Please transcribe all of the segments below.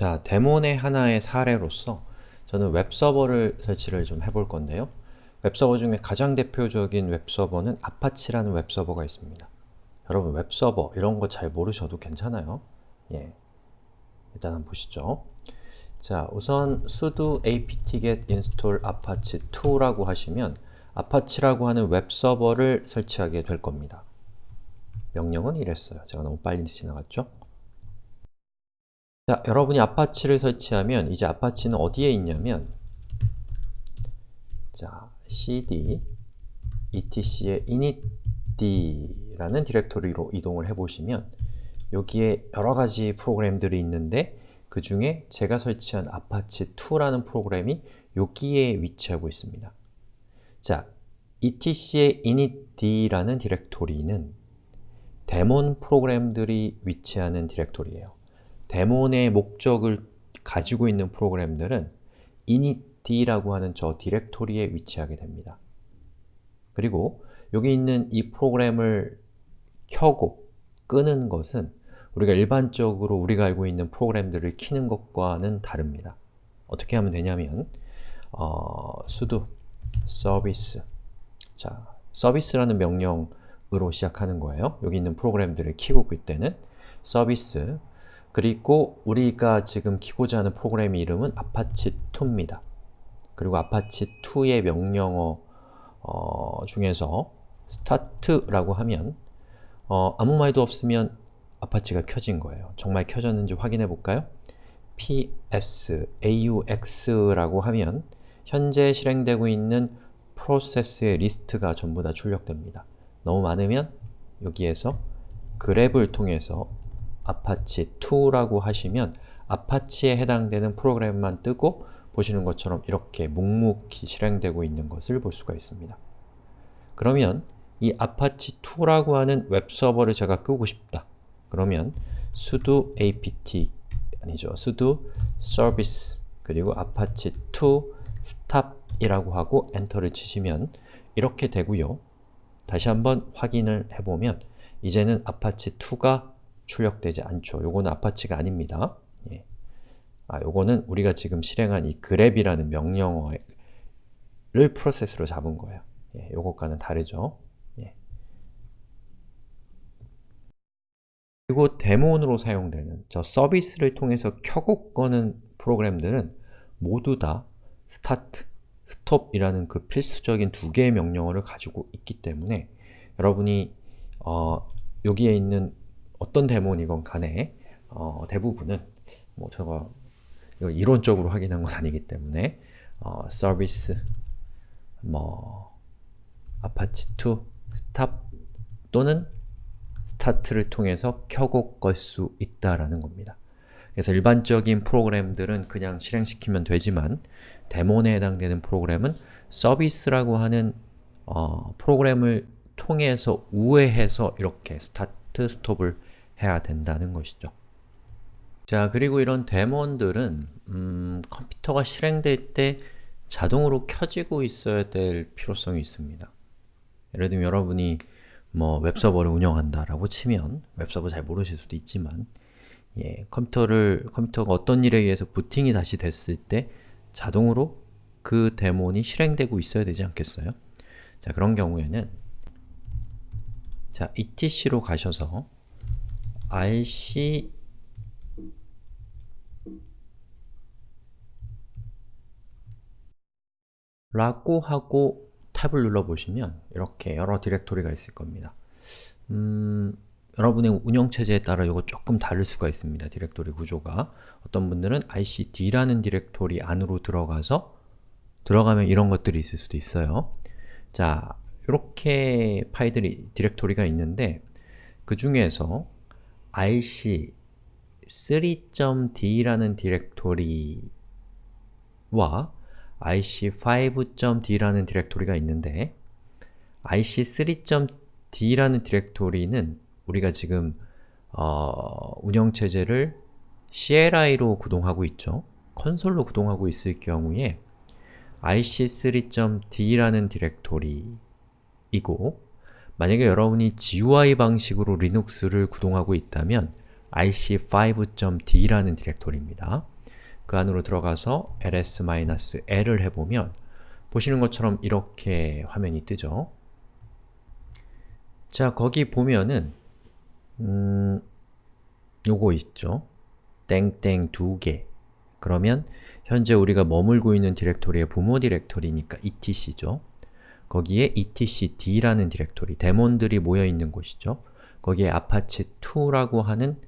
자, daemon의 하나의 사례로서 저는 웹서버를 설치를 좀 해볼 건데요. 웹서버 중에 가장 대표적인 웹서버는 아파치라는 웹서버가 있습니다. 여러분 웹서버 이런 거 잘 모르셔도 괜찮아요. 예, 일단 한번 보시죠. 자, 우선 sudo apt-get install apache2라고 하시면 아파치라고 하는 웹서버를 설치하게 될 겁니다. 명령은 이랬어요. 제가 너무 빨리 지나갔죠? 자, 여러분이 아파치를 설치하면 이제 아파치는 어디에 있냐면 자, cd etc의 init.d라는 디렉토리로 이동을 해보시면 여기에 여러가지 프로그램들이 있는데 그 중에 제가 설치한 apache2라는 프로그램이 여기에 위치하고 있습니다. 자, etc의 initd라는 디렉토리는 데몬 프로그램들이 위치하는 디렉토리예요. 데몬의 목적을 가지고 있는 프로그램들은 initd라고 하는 저 디렉토리에 위치하게 됩니다. 그리고 여기 있는 이 프로그램을 켜고 끄는 것은 우리가 일반적으로 우리가 알고 있는 프로그램들을 키는 것과는 다릅니다. 어떻게 하면 되냐면 어, sudo service 자, 서비스라는 명령으로 시작하는 거예요. 여기 있는 프로그램들을 키고 그 때는 서비스 그리고 우리가 지금 키고자 하는 프로그램 이름은 apache2입니다. 그리고 apache2의 명령어 어, 중에서 start라고 하면 어, 아무 말도 없으면 아파치가 켜진 거예요. 정말 켜졌는지 확인해 볼까요? ps aux라고 하면 현재 실행되고 있는 프로세스의 리스트가 전부 다 출력됩니다. 너무 많으면 여기에서 grep을 통해서 apache2라고 하시면 아파치에 해당되는 프로그램만 뜨고 보시는 것처럼 이렇게 묵묵히 실행되고 있는 것을 볼 수가 있습니다. 그러면 이 apache2라고 하는 웹서버를 제가 끄고 싶다. 그러면 sudo apt 아니죠. sudo service 그리고 apache2 stop 이라고 하고 엔터를 치시면 이렇게 되고요. 다시 한번 확인을 해보면 이제는 apache2가 출력되지 않죠. 요거는 아파치가 아닙니다. 예. 아, 요거는 우리가 지금 실행한 이 grab이라는 명령어를 프로세스로 잡은 거예요. 예, 요것과는 다르죠. 예. 그리고 데몬으로 사용되는 저 서비스를 통해서 켜고 꺼는 프로그램들은 모두 다 start, stop이라는 그 필수적인 두 개의 명령어를 가지고 있기 때문에 여러분이 어, 여기에 있는 어떤 데몬이건 간에 어, 대부분은 뭐 제가 이론적으로 확인한 건 아니기 때문에 어, 서비스 뭐 apache2 stop 또는 start를 통해서 켜고 끌수 있다라는 겁니다. 그래서 일반적인 프로그램들은 그냥 실행시키면 되지만 데몬에 해당되는 프로그램은 서비스라고 하는 어, 프로그램을 통해서 우회해서 이렇게 스타트, 스톱을 해야 된다는 것이죠. 자, 그리고 이런 데몬들은 음, 컴퓨터가 실행될 때 자동으로 켜지고 있어야 될 필요성이 있습니다. 예를 들면 여러분이 뭐 웹서버를 운영한다라고 치면 웹서버 잘 모르실 수도 있지만 예, 컴퓨터를 컴퓨터가 어떤 일에 의해서 부팅이 다시 됐을 때 자동으로 그 데몬이 실행되고 있어야 되지 않겠어요? 자, 그런 경우에는 자, etc로 가셔서 rc 라고 하고 탭을 눌러보시면 이렇게 여러 디렉토리가 있을 겁니다. 음, 여러분의 운영체제에 따라 이거 조금 다를 수가 있습니다. 디렉토리 구조가. 어떤 분들은 rc.d라는 디렉토리 안으로 들어가서 들어가면 이런 것들이 있을 수도 있어요. 자, 이렇게 파일들이, 디렉토리가 있는데 그 중에서 rc 3.d라는 디렉토리와 ic5.d라는 디렉토리가 있는데 ic3.d라는 디렉토리는 우리가 지금 어, 운영체제를 CLI로 구동하고 있죠. 컨솔로 구동하고 있을 경우에 ic3.d라는 디렉토리이고 만약에 여러분이 GUI 방식으로 리눅스를 구동하고 있다면 ic5.d라는 디렉토리입니다. 그 안으로 들어가서 ls-l을 해보면 보시는 것처럼 이렇게 화면이 뜨죠. 자, 거기 보면은 음, 요거 있죠. 땡땡 두 개. 그러면 현재 우리가 머물고 있는 디렉토리의 부모 디렉토리니까 etc죠. 거기에 etcd라는 디렉토리, 데몬들이 모여있는 곳이죠. 거기에 apache2라고 하는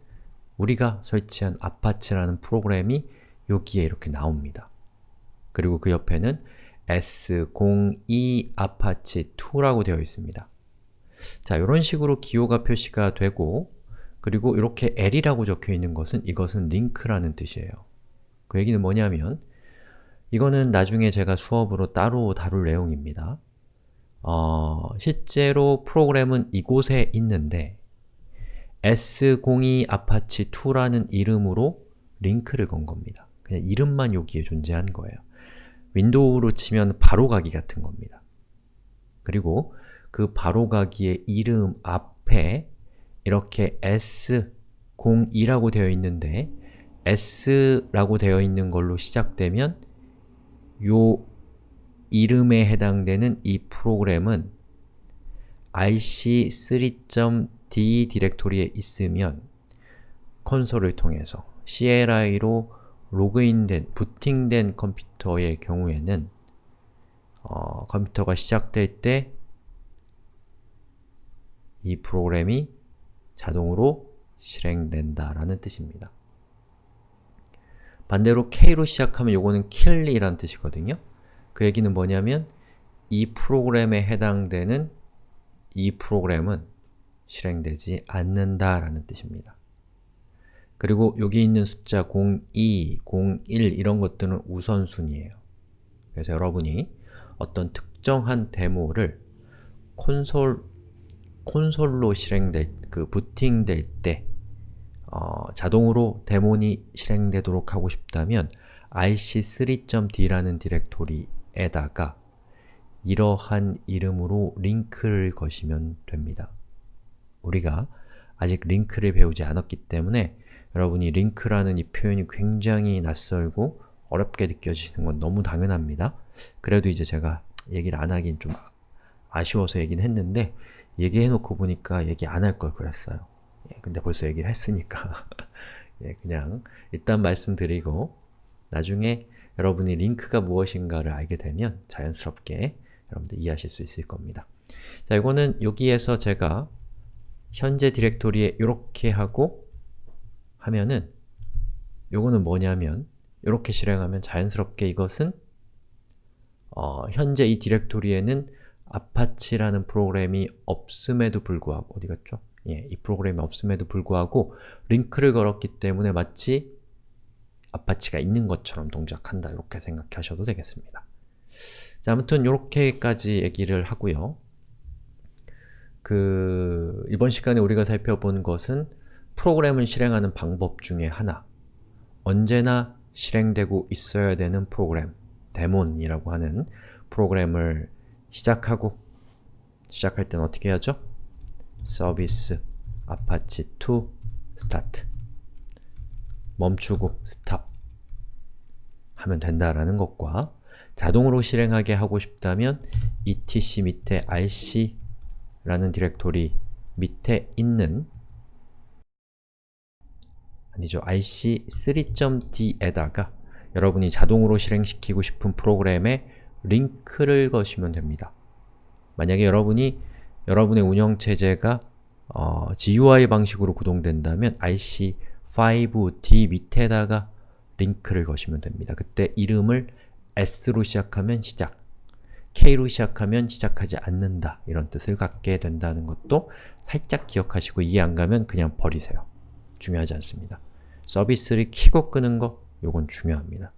우리가 설치한 apache라는 프로그램이 여기에 이렇게 나옵니다. 그리고 그 옆에는 s02 apache 2라고 되어 있습니다. 자, 이런 식으로 기호가 표시가 되고 그리고 이렇게 L이라고 적혀 있는 것은 이것은 링크라는 뜻이에요. 그 얘기는 뭐냐면 이거는 나중에 제가 수업으로 따로 다룰 내용입니다. 어, 실제로 프로그램은 이곳에 있는데 S02 apache 2라는 이름으로 링크를 건 겁니다. 그냥 이름만 여기에 존재한 거예요. 윈도우로 치면 바로가기 같은 겁니다. 그리고 그 바로가기의 이름 앞에 이렇게 S02라고 되어 있는데 S라고 되어 있는 걸로 시작되면 요 이름에 해당되는 이 프로그램은 ic3.d 디렉토리에 있으면 콘솔을 통해서 CLI로 로그인된, 부팅된 컴퓨터의 경우에는 어, 컴퓨터가 시작될 때 이 프로그램이 자동으로 실행된다라는 뜻입니다. 반대로 K로 시작하면 요거는 kill이라는 뜻이거든요. 그 얘기는 뭐냐면 이 프로그램에 해당되는 이 프로그램은 실행되지 않는다라는 뜻입니다. 그리고 여기 있는 숫자 02, 01 이런 것들은 우선순위예요. 그래서 여러분이 어떤 특정한 데모를 콘솔, 콘솔로 실행될, 그 부팅될 때 어, 자동으로 데몬이 실행되도록 하고 싶다면 ic3.d라는 디렉토리 에다가 이러한 이름으로 링크를 거시면 됩니다. 우리가 아직 링크를 배우지 않았기 때문에 여러분이 링크라는 이 표현이 굉장히 낯설고 어렵게 느껴지는 건 너무 당연합니다. 그래도 이제 제가 얘기를 안 하긴 좀 아쉬워서 얘기는 했는데 얘기해놓고 보니까 얘기 안 할 걸 그랬어요. 예, 근데 벌써 얘기를 했으니까 예, 그냥 일단 말씀드리고 나중에 여러분이 링크가 무엇인가를 알게 되면 자연스럽게 여러분들 이해하실 수 있을 겁니다. 자, 이거는 여기에서 제가 현재 디렉토리에 이렇게 하고 하면은 요거는 뭐냐면 이렇게 실행하면 자연스럽게 이것은 어, 현재 이 디렉토리에는 아파치라는 프로그램이 없음에도 불구하고 어디 갔죠? 예, 이 프로그램이 없음에도 불구하고 링크를 걸었기 때문에 마치 아파치가 있는 것처럼 동작한다 이렇게 생각하셔도 되겠습니다. 자, 아무튼 이렇게까지 얘기를 하고요. 그 이번 시간에 우리가 살펴본 것은 프로그램을 실행하는 방법 중에 하나 언제나 실행되고 있어야 되는 프로그램 daemon이라고 하는 프로그램을 시작하고 시작할 때는 어떻게 하죠? service apache 2 start 멈추고 stop 하면 된다라는 것과 자동으로 실행하게 하고 싶다면 etc 밑에 rc 라는 디렉토리 밑에 있는 아니죠, ic3.d에다가 여러분이 자동으로 실행시키고 싶은 프로그램에 링크를 거시면 됩니다. 만약에 여러분이 여러분의 운영체제가 어, GUI 방식으로 구동된다면 ic5d 밑에다가 링크를 거시면 됩니다. 그때 이름을 s로 시작하면 시작, k로 시작하면 시작하지 않는다 이런 뜻을 갖게 된다는 것도 살짝 기억하시고 이해 안 가면 그냥 버리세요. 중요하지 않습니다. 서비스를 키고 끄는 거 요건 중요합니다.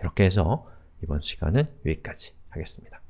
이렇게 해서 이번 시간은 여기까지 하겠습니다.